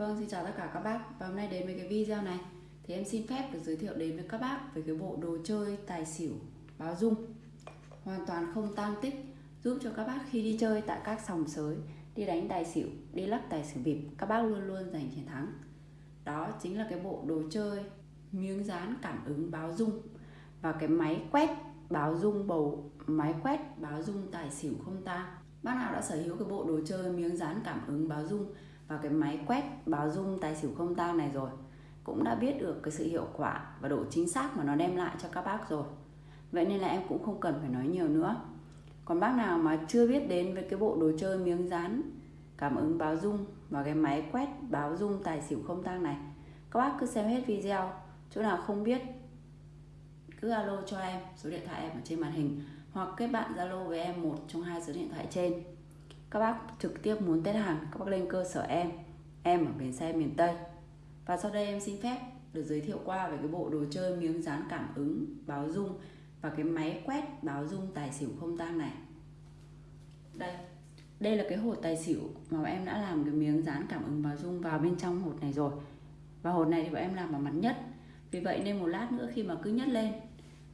Vâng, xin chào tất cả các bác. Và hôm nay đến với cái video này. Thì em xin phép được giới thiệu đến với các bác Về cái bộ đồ chơi tài xỉu báo dung. Hoàn toàn không tang tích Giúp cho các bác khi đi chơi tại các sòng sới Đi đánh tài xỉu, đi lắc tài xỉu bịp Các bác luôn luôn giành chiến thắng. Đó chính là cái bộ đồ chơi Miếng dán cảm ứng báo dung. Và cái máy quét báo dung bầu Máy quét báo dung tài xỉu không tang. Bác nào đã sở hữu cái bộ đồ chơi miếng dán cảm ứng báo dung và cái máy quét báo dung tài xỉu không tang này rồi, cũng đã biết được cái sự hiệu quả và độ chính xác mà nó đem lại cho các bác rồi. Vậy nên là em cũng không cần phải nói nhiều nữa. Còn bác nào mà chưa biết đến với cái bộ đồ chơi miếng dán, cảm ứng báo dung và cái máy quét báo dung tài xỉu không tang này, các bác cứ xem hết video. Chỗ nào không biết, cứ alo cho em, số điện thoại em ở trên màn hình, hoặc kết bạn zalo với em một trong hai số điện thoại trên các bác trực tiếp muốn test hàng các bác lên cơ sở em em ở bến xe miền Tây. Và sau đây em xin phép được giới thiệu qua về cái bộ đồ chơi miếng dán cảm ứng, báo dung và cái máy quét báo dung tài xỉu không tang này. Đây đây là cái hột tài xỉu mà em đã làm cái miếng dán cảm ứng báo dung vào bên trong hột này rồi. Và hột này thì bọn em làm bằng mặt nhất. Vì vậy nên một lát nữa khi mà cứ nhất lên,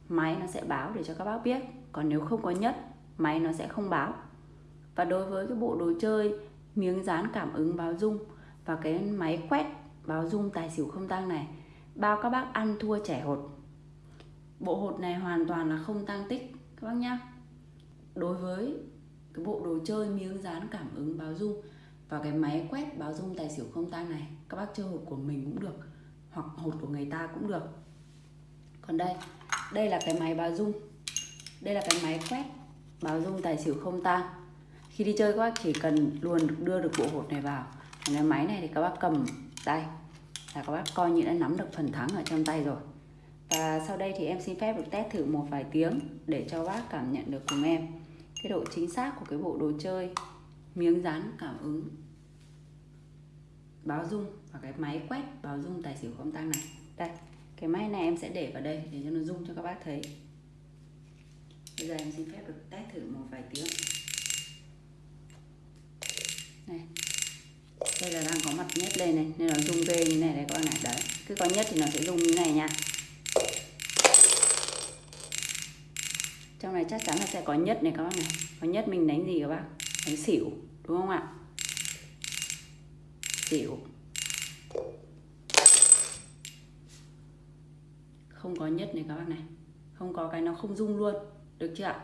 máy nó sẽ báo để cho các bác biết. Còn nếu không có nhất máy nó sẽ không báo và đối với cái bộ đồ chơi miếng dán cảm ứng báo dung và cái máy quét báo dung tài xỉu không tăng này, bao các bác ăn thua trẻ hột. Bộ hột này hoàn toàn là không tăng tích, các bác nhá. Đối với cái bộ đồ chơi miếng dán cảm ứng báo dung và cái máy quét báo dung tài xỉu không tăng này, các bác chơi hột của mình cũng được, hoặc hột của người ta cũng được. Còn đây đây là cái máy báo dung. Đây là cái máy quét báo dung tài xỉu không tăng khi đi chơi các bác chỉ cần luôn đưa được bộ hột này vào. Cái máy này thì các bác cầm tay là các bác coi như đã nắm được phần thắng ở trong tay rồi. Và sau đây thì em xin phép được test thử một vài tiếng để cho bác cảm nhận được cùng em cái độ chính xác của cái bộ đồ chơi miếng dán cảm ứng báo dung và cái máy quét báo dung tài xỉu không tăng này. Đây, cái máy này em sẽ để vào đây để cho nó dung cho các bác thấy. Bây giờ em xin phép được test thử một vài tiếng này. Đây là đang có mặt nhất lên này, nên nó rung ghê như này đấy các bạn này đấy, cứ có nhất thì nó sẽ rung như này nha. Trong này chắc chắn là sẽ có nhất này các bác này có nhất mình đánh gì các bác đánh xỉu, đúng không ạ? Xỉu. Không có nhất này các bác này. Không có cái nó không rung luôn, được chưa ạ?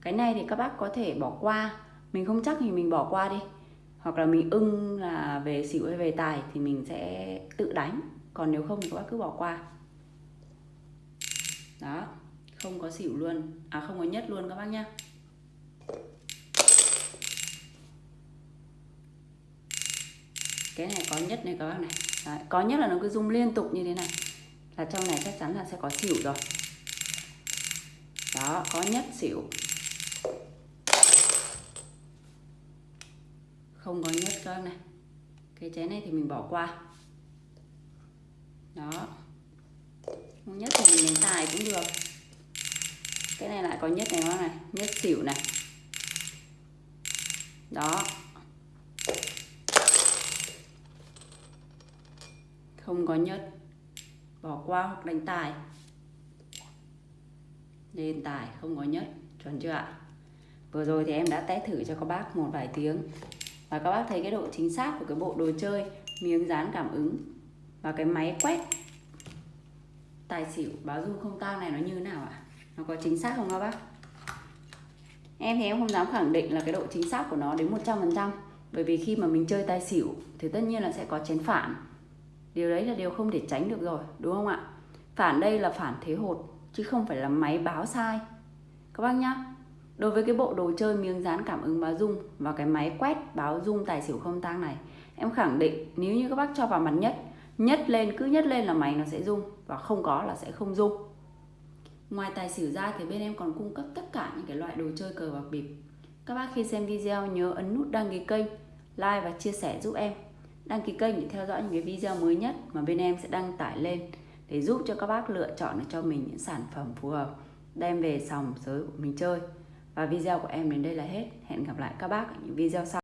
Cái này thì các bác có thể bỏ qua. Mình không chắc thì mình bỏ qua đi hoặc là mình ưng là về xỉu hay về tài thì mình sẽ tự đánh. Còn nếu không thì các bác cứ bỏ qua. Đó không có xỉu luôn. À không có nhất luôn các bác nhá. Cái này có nhất này các bác này. Đấy, có nhất là nó cứ rung liên tục như thế này. Là trong này chắc chắn là sẽ có xỉu rồi. Đó có nhất xỉu. Không có nhất cơ này. Cái chén này thì mình bỏ qua. Đó. Không nhất thì mình đánh tài cũng được. Cái này lại có nhất này các này nhất xỉu này. Đó. Không có nhất bỏ qua hoặc đánh tài. Lên tài, không có nhất chuẩn chưa ạ? Vừa rồi thì em đã test thử cho các bác một vài tiếng và các bác thấy cái độ chính xác của cái bộ đồ chơi, miếng dán cảm ứng và cái máy quét tài xỉu báo dung không tang này nó như thế nào ạ? Nó có chính xác không các bác? Em thì em không dám khẳng định là cái độ chính xác của nó đến 100% bởi vì khi mà mình chơi tài xỉu thì tất nhiên là sẽ có chén phản. Điều đấy là điều không thể tránh được rồi, đúng không ạ? Phản đây là phản thế hột, chứ không phải là máy báo sai. Các bác nhá. Đối với cái bộ đồ chơi miếng dán cảm ứng báo dung và cái máy quét báo dung tài xỉu không tang này Em khẳng định nếu như các bác cho vào mặt nhất Nhất lên, cứ nhất lên là máy nó sẽ rung Và không có là sẽ không rung. Ngoài tài xỉu ra thì bên em còn cung cấp tất cả những cái loại đồ chơi cờ bạc bịp. Các bác khi xem video nhớ ấn nút đăng ký kênh Like và chia sẻ giúp em. Đăng ký kênh để theo dõi những cái video mới nhất mà bên em sẽ đăng tải lên Để giúp cho các bác lựa chọn cho mình những sản phẩm phù hợp Đem về sòng sới của mình chơi và video của em đến đây là hết. Hẹn gặp lại các bác ở những video sau.